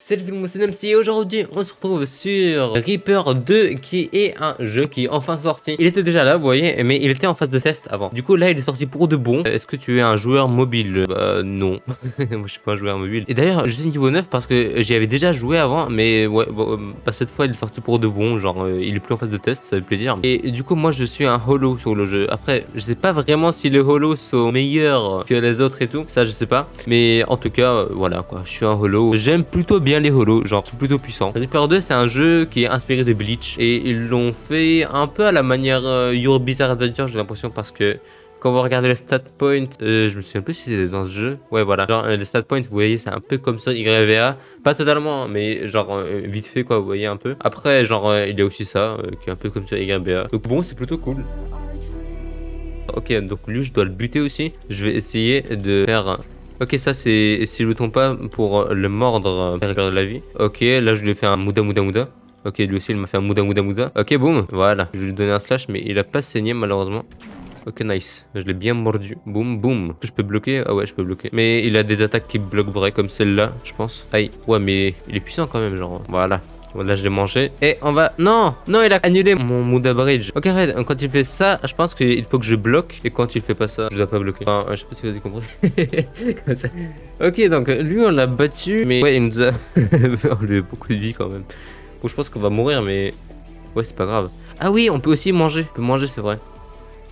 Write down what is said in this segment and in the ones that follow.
Salut tout le monde, c'est Namsi et aujourd'hui on se retrouve sur Reaper 2 qui est un jeu qui est enfin sorti. Il était déjà là, vous voyez, mais il était en phase de test avant. Du coup là il est sorti pour de bon. Est-ce que tu es un joueur mobile? Bah non, moi je suis pas un joueur mobile. Et d'ailleurs je suis niveau 9 parce que j'y avais déjà joué avant, mais ouais, bon, bah, cette fois il est sorti pour de bon, genre euh, il est plus en phase de test, ça fait plaisir. Et du coup moi je suis un holo sur le jeu. Après je sais pas vraiment si les holos sont meilleurs que les autres et tout, ça je sais pas. Mais en tout cas, euh, voilà quoi, je suis un holo. J'aime plutôt bien les holos, genre sont plutôt puissants. Reaper 2 c'est un jeu qui est inspiré de Bleach et ils l'ont fait un peu à la manière euh, Your Bizarre Adventure j'ai l'impression parce que quand vous regardez les stat points, euh, je me souviens plus si c'était dans ce jeu. Ouais, voilà. Genre, euh, les stat points, vous voyez, c'est un peu comme ça, YVA. Pas totalement, mais genre, euh, vite fait, quoi, vous voyez un peu. Après, genre, euh, il y a aussi ça, euh, qui est un peu comme ça, YVA. Donc bon, c'est plutôt cool. Ok, donc lui, je dois le buter aussi. Je vais essayer de faire... Ok, ça, c'est, si ne tombe pas, pour le mordre, euh, de la vie. Ok, là, je lui ai fait un Mouda Mouda Mouda. Ok, lui aussi, il m'a fait un Mouda Mouda Mouda. Ok, boum, voilà. Je lui donner un slash, mais il a pas saigné, malheureusement. Ok, nice. Je l'ai bien mordu. Boum, boum. Je peux bloquer? Ah ouais, je peux bloquer. Mais il a des attaques qui bloquent vrai, comme celle-là, je pense. Aïe. Ouais, mais il est puissant quand même, genre. Voilà. Là, je l'ai mangé. Et on va... Non Non, il a annulé mon Muda Bridge. Ok, arrête. Quand il fait ça, je pense qu'il faut que je bloque. Et quand il fait pas ça, je dois pas bloquer. Enfin, je sais pas si vous avez compris. Comme ça. Ok, donc lui, on l'a battu. Mais ouais, il nous a... on lui a beaucoup de vie quand même. Bon, je pense qu'on va mourir, mais... Ouais, c'est pas grave. Ah oui, on peut aussi manger. On peut manger, c'est vrai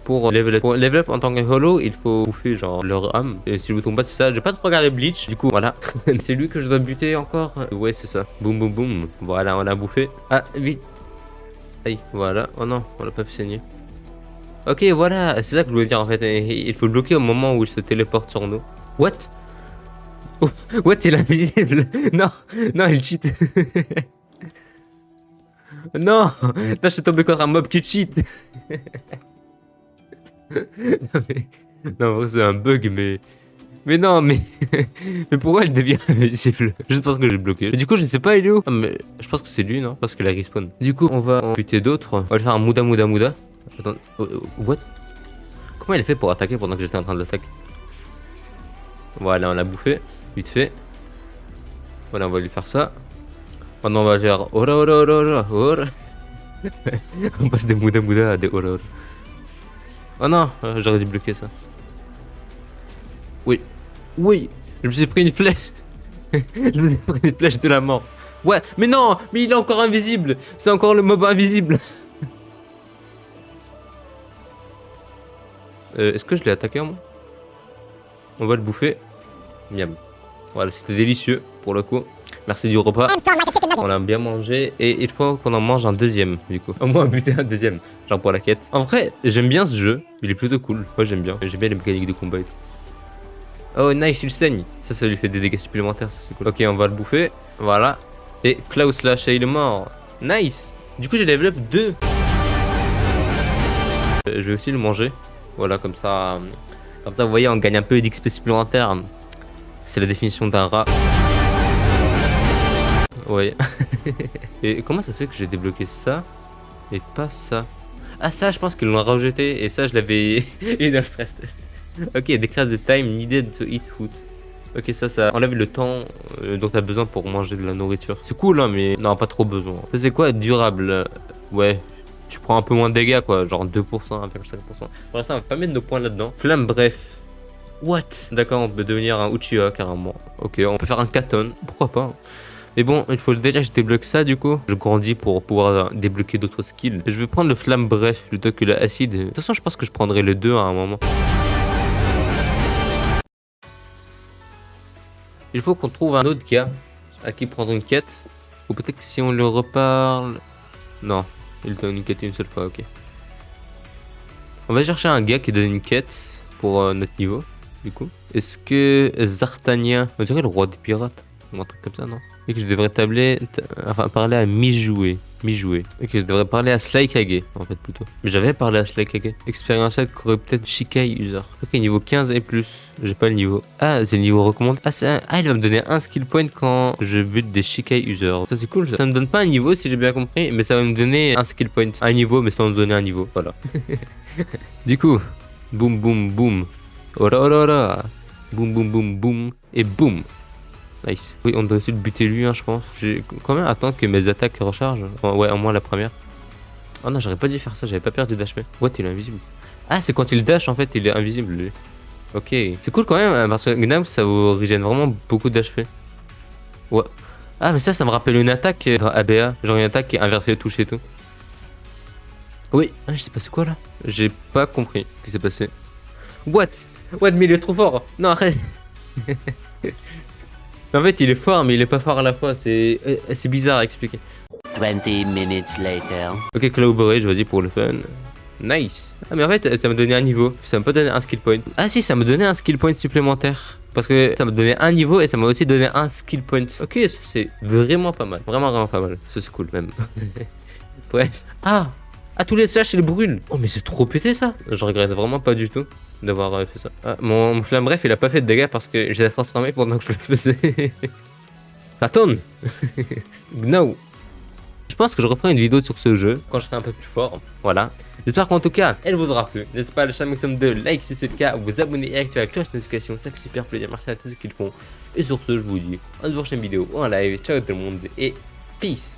pour level up. Pour level up en tant que holo, il faut bouffer genre leur âme. Et si je vous tombe pas, c'est ça. J'ai pas trop regardé Bleach. Du coup, voilà. c'est lui que je dois buter encore. Ouais, c'est ça. Boum, boum, boum. Voilà, on l'a bouffé. Ah, vite. Aïe, voilà. Oh non, on l'a pas fait saigner. Ok, voilà. C'est ça que je voulais dire en fait. Il faut bloquer au moment où il se téléporte sur nous. What? What Il est invisible? non, non, il cheat. non, là, je suis tombé contre un mob qui cheat. Non, mais... non, c'est un bug, mais... Mais non, mais... mais pourquoi elle devient invisible Juste parce que j'ai bloqué. Du coup, je ne sais pas, il est où mais Je pense que c'est lui, non? Parce qu'il a respawn. Du coup, on va en buter d'autres. On va le faire un Mouda Mouda Mouda. Attends, oh, oh, what? Comment il a fait pour attaquer pendant que j'étais en train de l'attaquer? Voilà, on l'a bouffé. Vite fait. Voilà, on va lui faire ça. Maintenant, on va faire... On passe des Mouda Mouda à des Ora, ora. Oh non, euh, j'aurais dû bloquer ça. Oui. Oui. Je me suis pris une flèche. je me suis pris une flèche de la mort. Ouais, mais non, mais il est encore invisible. C'est encore le mob invisible. euh, Est-ce que je l'ai attaqué en moi? On va le bouffer. Miam. Voilà, c'était délicieux pour le coup. Merci du repas. On l'a bien mangé et il faut qu'on en mange un deuxième du coup. Au moins buter un deuxième, genre pour la quête. En vrai, j'aime bien ce jeu, il est plutôt cool. Moi j'aime bien, j'aime bien les mécaniques de combat et tout. Oh nice, il saigne. Ça, ça lui fait des dégâts supplémentaires, ça c'est cool. Ok, on va le bouffer, voilà. Et Klaus lâche et il est mort. Nice. Du coup j'ai level up 2. Euh, je vais aussi le manger. Voilà, comme ça, comme ça vous voyez, on gagne un peu d'XP supplémentaire. C'est la définition d'un rat. Ouais. et comment ça se fait que j'ai débloqué ça et pas ça? Ah ça, je pense qu'ils l'ont rejeté et ça, je l'avais eu dans le stress test. Ok, decrease the time needed to eat food. Ok, ça, ça enlève le temps euh, dont t'as besoin pour manger de la nourriture. C'est cool, hein, mais non, pas trop besoin. Ça, c'est quoi? Durable Ouais, tu prends un peu moins de dégâts, quoi. Genre 2%, 1,5%. Pour l'instant, on va pas mettre nos points là-dedans. Flamme, bref. What? D'accord, on peut devenir un Uchiha, carrément. Ok, on peut faire un Katon. Pourquoi pas mais bon, il faut déjà que je débloque ça du coup. Je grandis pour pouvoir débloquer d'autres skills. Je vais prendre le flamme bref plutôt que l'acide. De toute façon, je pense que je prendrai les deux à un moment. Il faut qu'on trouve un autre gars à qui prendre une quête. Ou peut-être que si on le reparle... Non, il donne une quête une seule fois, ok. On va chercher un gars qui donne une quête pour euh, notre niveau, du coup. Est-ce que Zartania... On dirait le roi des pirates ou un truc comme ça, non? Et que je devrais tabler, enfin, parler à mi-jouer. Mi-jouer. Et que je devrais parler à Slaykage, en fait, plutôt. Mais j'avais parlé à Slaykage. Expérience courait peut-être Shikai User. Ok, niveau 15 et plus. J'ai pas le niveau. Ah, c'est le niveau recommandé. Ah, un... ah, il va me donner un skill point quand je bute des Shikai User. Ça, c'est cool, ça. Ça me donne pas un niveau, si j'ai bien compris, mais ça va me donner un skill point. Un niveau, mais sans me donner un niveau. Voilà. du coup, boum, boum, boum. Ora, ora, ora. Boum, boum, boum, boum. Et boum. Nice. Oui, on doit essayer de buter lui, hein, je pense. J'ai quand même attendre que mes attaques rechargent. Ouais, au moins la première. Oh non, j'aurais pas dû faire ça, j'avais pas perdu d'HP. What, il est invisible. Ah, c'est quand il dash en fait, il est invisible lui. Ok. C'est cool quand même, hein, parce que Gnam, ça vous régène vraiment beaucoup d'HP. Ouais. Ah, mais ça, ça me rappelle une attaque dans ABA. Genre une attaque qui inverse les touches et tout. Oui. Ah, je sais pas c'est quoi là? J'ai pas compris ce qui s'est passé. What? What, mais il est trop fort Non, arrête En fait, il est fort, mais il est pas fort à la fois. C'est euh, c'est bizarre à expliquer. 20 minutes later. Ok, Cloudberry, je vas-y pour le fun. Nice. Ah, mais en fait, ça m'a donné un niveau. Ça m'a pas donné un skill point. Ah, si, ça m'a donné un skill point supplémentaire. Parce que ça m'a donné un niveau et ça m'a aussi donné un skill point. Ok, ça c'est vraiment pas mal. Vraiment, vraiment pas mal. Ça c'est cool même. Bref. Ah Ah, tous les slash, ils brûlent. Oh, mais c'est trop pété ça. Je regrette vraiment pas du tout d'avoir euh, fait ça. Ah, mon, mon flamme bref, il a pas fait de dégâts parce que je l'ai transformé pendant que je le faisais. ça tourne No je pense que je referai une vidéo sur ce jeu quand je serai un peu plus fort. Voilà. J'espère qu'en tout cas, elle vous aura plu. N'hésitez pas à lâcher un maximum de like si c'est le cas, vous abonner et activer la cloche de notification. Ça fait super plaisir. Merci à tous ceux qui le font. Et sur ce, je vous dis à une prochaine vidéo ou en live. Ciao tout le monde et peace.